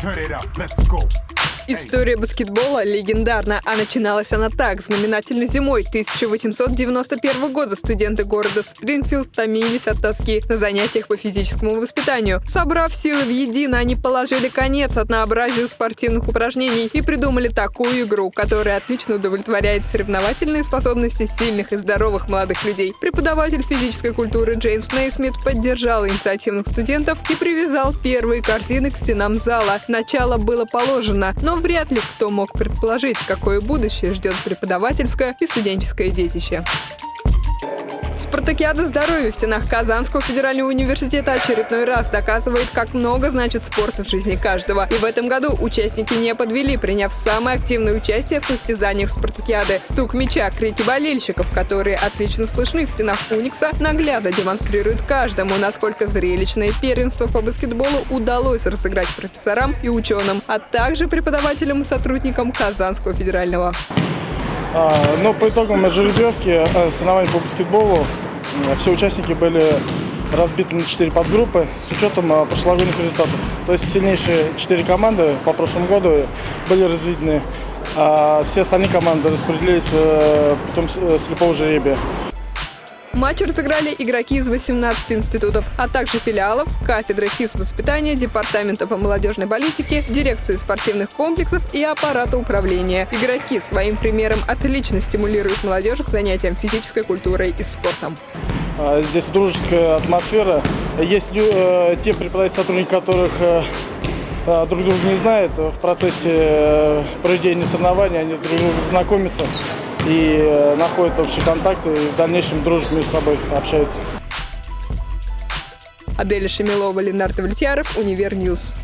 Turn it up, let's go. История баскетбола легендарна, а начиналась она так. Знаменательной зимой 1891 года студенты города Спрингфилд томились от тоски на занятиях по физическому воспитанию. Собрав силы в едино, они положили конец однообразию спортивных упражнений и придумали такую игру, которая отлично удовлетворяет соревновательные способности сильных и здоровых молодых людей. Преподаватель физической культуры Джеймс Нейсмит поддержал инициативных студентов и привязал первые корзины к стенам зала. Начало было положено, но вряд ли кто мог предположить, какое будущее ждет преподавательское и студенческое детище. Спартакиада здоровья в стенах Казанского федерального университета очередной раз доказывает, как много значит спорт в жизни каждого. И в этом году участники не подвели, приняв самое активное участие в состязаниях Спартакиады. Стук мяча, крики болельщиков, которые отлично слышны в стенах Уникса, наглядно демонстрируют каждому, насколько зрелищное первенство по баскетболу удалось разыграть профессорам и ученым, а также преподавателям и сотрудникам Казанского федерального. А, Но по итогам жеребьевки э, соревнований по баскетболу э, все участники были разбиты на 4 подгруппы с учетом э, прошлогодних результатов. То есть сильнейшие 4 команды по прошлому году были разведены, а все остальные команды распределились путем слепого жеребия. Матч разыграли игроки из 18 институтов, а также филиалов, кафедры физвоспитания, департамента по молодежной политике, дирекции спортивных комплексов и аппарата управления. Игроки своим примером отлично стимулируют молодежь к занятиям физической культурой и спортом. А, здесь дружеская атмосфера. Есть э, те преподаватели, сотрудники которых э, э, друг друга не знают. В процессе проведения соревнований они друг друга знакомятся и э, находят общие контакты, и в дальнейшем дружат между собой, общаются. Аделя Шемилова, Ленардо Влетьяров, Univer News.